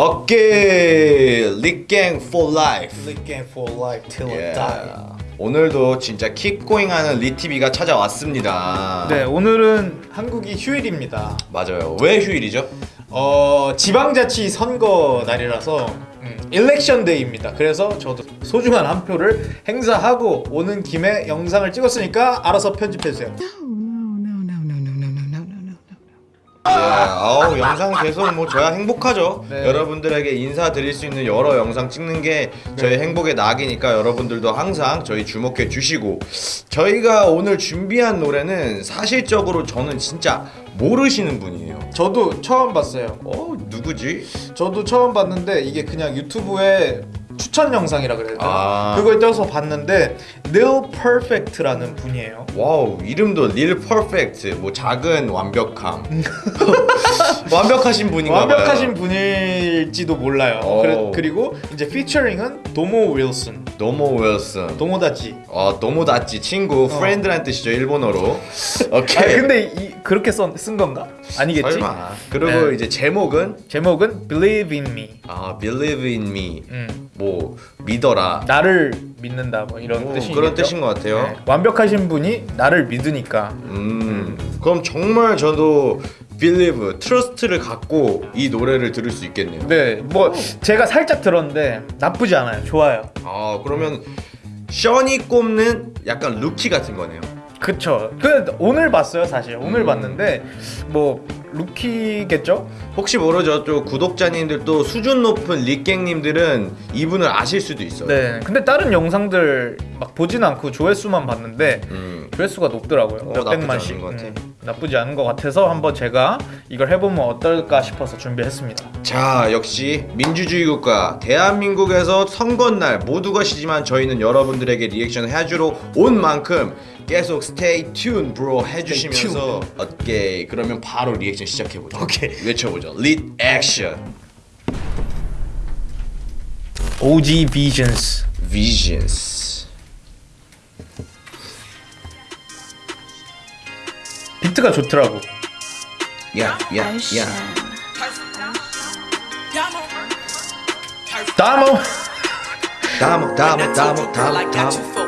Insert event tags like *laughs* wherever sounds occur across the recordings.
어깨 릭갱 for life. 릭갱 for life till I 예. die. 오늘도 진짜 keep going 하는 리티비가 찾아왔습니다. 네, 오늘은 한국이 휴일입니다. 맞아요. 왜 휴일이죠? 어, 지방자치 선거 날이라서 음, election day입니다. 그래서 저도 소중한 한 표를 행사하고 오는 김에 영상을 찍었으니까 알아서 편집해 주세요. 예, 아우 영상 계속 뭐 저야 행복하죠. 네. 여러분들에게 인사드릴 수 있는 여러 영상 찍는 게 저희 행복의 낙이니까 여러분들도 항상 저희 주목해 주시고 저희가 오늘 준비한 노래는 사실적으로 저는 진짜 모르시는 분이에요. 저도 처음 봤어요. 어 누구지? 저도 처음 봤는데 이게 그냥 유튜브에 추천 영상이라 그래야 되나? 아. 그걸 떠서 봤는데 Lil Perfect라는 분이에요. wow 이름도 Lil Perfect 뭐 작은 완벽함 *laughs* 완벽하신 분인가 봐요. 완벽하신 분일지도 몰라요. 오. 그래, 그리고 이제 피처링은 도모 윌슨, 도모 윌슨 ともだち. 어 ともだち 친구 프렌드란 뜻이죠 일본어로 아 오케이 근데 이, 그렇게 써, 쓴 건가? 아니겠지? 설마 그리고 네. 이제 제목은 제목은 Believe in Me. 아 believe in me 음, 뭐 믿어라 나를 믿는다 뭐 이런 오, 뜻이겠죠. 그런 뜻인 것 같아요 네, 완벽하신 분이 나를 믿으니까. 음 그럼 정말 저도 believe trust를 갖고 이 노래를 들을 수 있겠네요 네, 뭐 제가 살짝 들었는데 나쁘지 않아요. 좋아요. 아 그러면 션이 꼽는 약간 루키 같은 거네요 그쵸. 그 오늘 봤어요, 사실. 오늘 음. 봤는데 뭐 루키겠죠? 혹시 모르죠 또 구독자님들 또 수준 높은 릭갱님들은 이분을 아실 수도 있어요 네. 근데 다른 영상들 막 보진 않고 조회수만 봤는데 음. 조회수가 높더라고요. 어. 나쁘지 않은 것 같아. 음, 나쁘지 않은 것 같아서 한번 제가 이걸 해보면 어떨까 싶어서 준비했습니다. 자 역시 민주주의 국가 대한민국에서 선거날 모두가 시지만 저희는 여러분들에게 리액션 해주러 온 만큼 계속 stay tuned bro 해주시면서 오케이 그러면 바로 리액션 시작해보죠 오케이. 외쳐보죠 action OG Visions. visions 비트가 좋더라고. 야야야 다모. 다모 다모 다모 다모 다모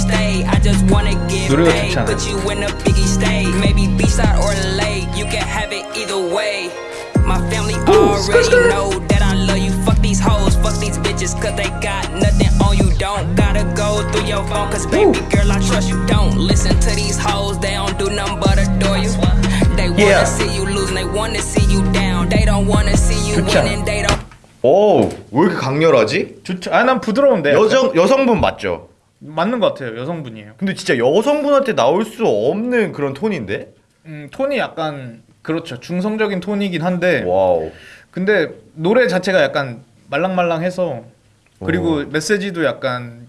stay. I just wanna get 노래가 paid. 좋지 않아요? Put you in a biggie state. Maybe beachside or lake, you can have it either way. My family already know that I love you. Fuck these hoes, fuck these bitches, cause they got nothing on you. Don't gotta go through your phone, cause baby girl, I trust you. Don't listen to these hoes, they don't do nothing but adore you. They wanna Yeah. see you lose, and they wanna see you down. They don't wanna see you 좋죠. winning, they don't. 오, 왜 이렇게 강렬하지? 좋죠. 아, 난 부드러운데. 여성 여성분 맞죠? 맞는 것 같아요. 여성분이에요. 근데 진짜 여성분한테 나올 수 없는 그런 톤인데? 음, 톤이 약간 그렇죠. 중성적인 톤이긴 한데 wow. 근데 노래 자체가 약간 말랑말랑해서 그리고 오. 메시지도 약간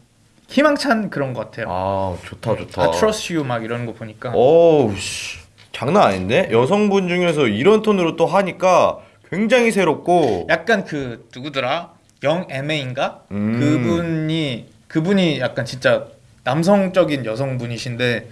희망찬 그런 것 같아요. 아, 좋다 좋다. I trust you 막 이런 거 보니까 오우 씨. 장난 아닌데? 여성분 중에서 이런 톤으로 또 하니까 굉장히 새롭고 약간 그 누구더라? 영 애매인가? 음. 그분이 그분이 약간 진짜 남성적인 여성분이신데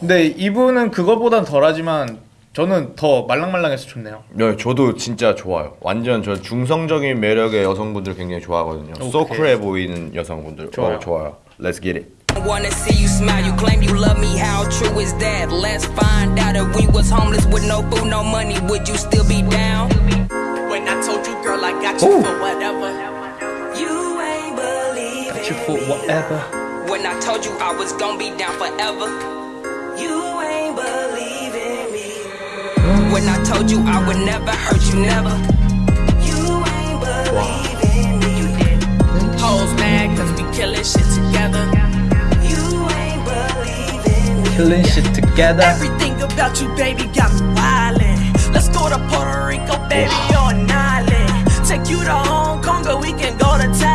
근데 이분은 그거보단 덜하지만 저는 더 말랑말랑해서 좋네요. 네, 저도 진짜 좋아요. 완전 저 중성적인 매력의 여성분들 굉장히 좋아하거든요. 소쿨해 보이는 여성분들. 좋아요. 어, 좋아요. Let's get it. Wanna see you smile, you claim you love me, how true is that? Let's find out if we was homeless with no food, no money, would you still be down? When I told you, girl, I got you for whatever. For whatever. When I told you I was gonna be down forever. You ain't believe in me. When I told you I would never hurt you, never. You ain't believe in me. You did. Hoes mad cause we killing shit together. You ain't believe in me. Killing shit together. Everything about you, baby, got me wildin'. Let's go to Puerto Rico, baby, on an island. Take you to Hong Kong, or we can go to Thailand.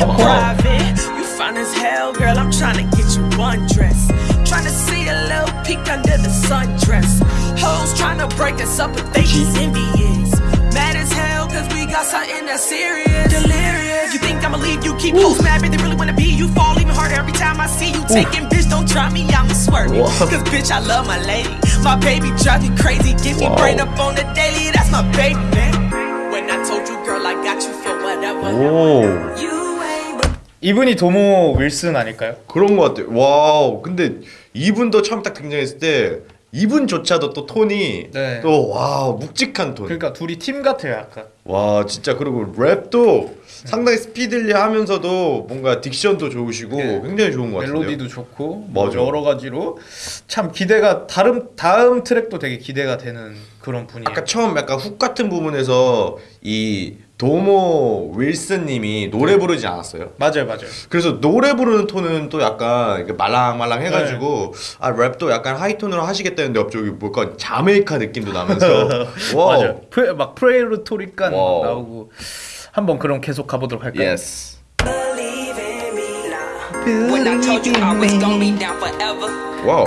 In private. You fine as hell, girl. I'm trying to get you undressed. Trying to see a little peek under the sundress. Hoes trying to break us up, but they just envious. Mad as hell, cause we got something that's serious. Delirious. You think I'ma leave you? Keep hoes mad, but they really wanna be you. Fall even harder every time I see you. Taking bitch, don't try me, I'ma swerve you. Cause bitch, I love my lady. My baby drive me crazy. Get me brain up on the daily. That's my baby, man. When I told you, girl, I got you for. 오 이분이 도모 윌슨 아닐까요? 그런 것 같아요. wow 근데 이분도 처음 딱 등장했을 때 이분조차도 또 톤이 네. 또 wow 묵직한 톤. 그러니까 둘이 팀 같아요 약간 와 진짜 그리고 랩도 상당히 speedly 하면서도 뭔가 diction도 좋으시고 네. 굉장히 좋은 것 같아요. 멜로디도 좋고 뭐 맞아. 여러 가지로 참 기대가 다음 다음 트랙도 되게 기대가 되는 그런 분이에요. 아까 처음 약간 훅 같은 부분에서 이 도모 윌슨님이 노래 부르지 않았어요? 맞아요, 맞아요. 그래서 노래 부르는 톤은 또 약간 말랑말랑 해가지고 아 랩도 약간 하이톤으로 하시겠다는데 갑자기 뭔가 자메이카 느낌도 나면서 *laughs* 와 맞아요. 프레, 막 Puerto Rican wow. 나오고 한번 그럼 계속 가보도록 할까요? forever. 와우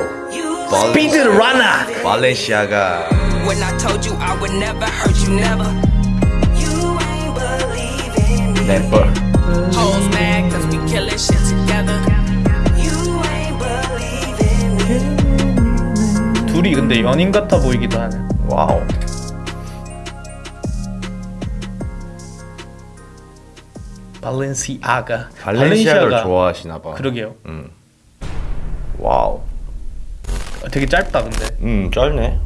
스피드 라나. 발렌시아가 When I told you I would never hurt you, never. You ain't believing me. 래퍼 Hoes mad cause we killing shit together. You ain't believing me. 둘이 근데 연인 같아 보이기도 하네. 와우 발렌시아가. 발렌시아를 좋아하시나 봐 그러게요. 음. 와우 되게 짧다 근데. 음 짧네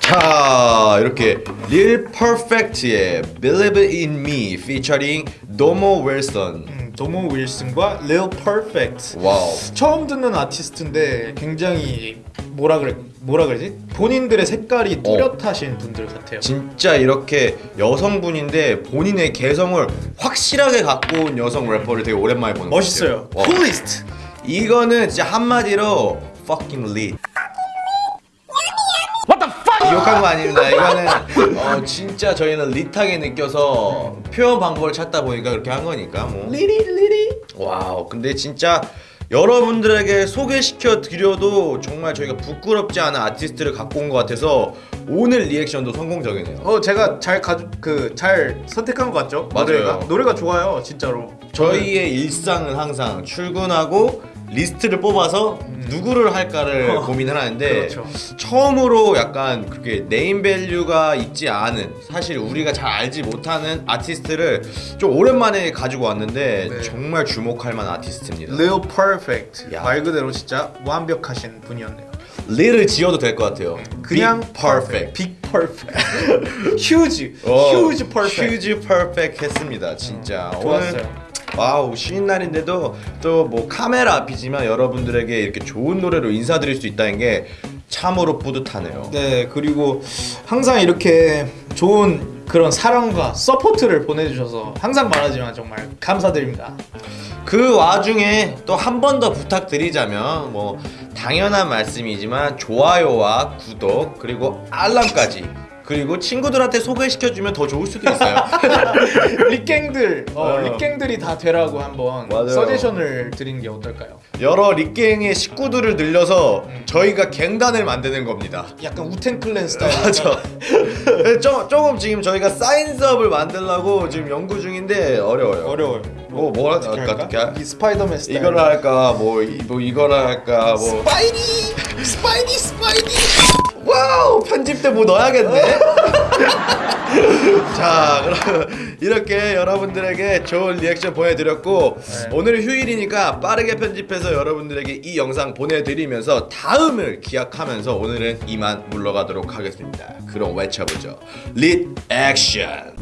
자 이렇게 Lil Perfect의 Believe in Me featuring Domo Wilson 음, Domo Wilson과 Lil Perfect. 와우 처음 듣는 아티스트인데 굉장히 뭐라 그래 뭐라 그러지? 본인들의 색깔이 뚜렷하신 분들 같아요. 진짜 이렇게 여성분인데 본인의 개성을 확실하게 갖고 온 여성 래퍼를 되게 오랜만에 보는 것 멋있어요. 같아요 와. Coolest. 이거는 진짜 한마디로 fucking lit 욕한 거 아닙니다. 이거는 어, 진짜 저희는 lit하게 느껴서 표현 방법을 찾다 보니까 그렇게 한 거니까 뭐. 리리 리리. 와우. 근데 진짜 여러분들에게 소개시켜 드려도 정말 저희가 부끄럽지 않은 아티스트를 갖고 온 것 같아서 오늘 리액션도 성공적이네요. 어 제가 잘 가져 그잘 선택한 것 같죠? 맞아요. 노래가 노래가 좋아요 진짜로. 저희의 일상은 항상 출근하고 리스트를 뽑아서 누구를 할까를 고민을 하는데 음. 그렇죠. 처음으로 약간 그렇게 네임 밸류가 있지 않은 사실 우리가 잘 알지 못하는 아티스트를 좀 오랜만에 가지고 왔는데 네. 정말 주목할 만한 아티스트입니다. Lil Perfect 야. 말 그대로 진짜 완벽하신 분이었네요. Lil을 지워도 될 것 같아요. 그냥 Big perfect. Big Perfect. *laughs* Huge. 어, Huge Perfect. Huge perfect 했습니다. 진짜. 좋았어요. 와우 쉬는 날인데도 또 뭐 카메라 앞이지만 여러분들에게 이렇게 좋은 노래로 인사드릴 수 있다는 게 참으로 뿌듯하네요. 네 그리고 항상 이렇게 좋은 그런 사랑과 support를 보내주셔서 항상 말하지만 정말 감사드립니다. 그 와중에 또 한 번 더 부탁드리자면 뭐 당연한 말씀이지만 좋아요와 구독 그리고 알람까지 그리고 친구들한테 소개시켜주면 더 좋을 수도 있어요. *laughs* 릭갱들 어, 어. 릭갱들이 다 되라고 한번 맞아요. 서제션을 드리는 게 어떨까요? 여러 릭갱의 식구들을 늘려서 저희가 갱단을 만드는 겁니다. 약간 Wu-Tang Clan 스타일. *laughs* 맞아. 조, 조금 지금 저희가 signs up을 만들려고 지금 연구 중인데 어려워요. 어려워요. 뭐 뭐라 어떻게 할까? 할까? 어떻게 할- 이 스파이더맨 스타일. 이거를 할까? 뭐, 이, 뭐 이거를 할까? 뭐 Spidey Spidey Spidey. 와우 편집 때 뭐 넣어야겠네. *laughs* 자 그럼 이렇게 여러분들에게 좋은 리액션 보내드렸고 네. 오늘 휴일이니까 빠르게 편집해서 여러분들에게 이 영상 보내드리면서 다음을 기약하면서 오늘은 이만 물러가도록 하겠습니다. 그럼 외쳐보죠. 릿 액션.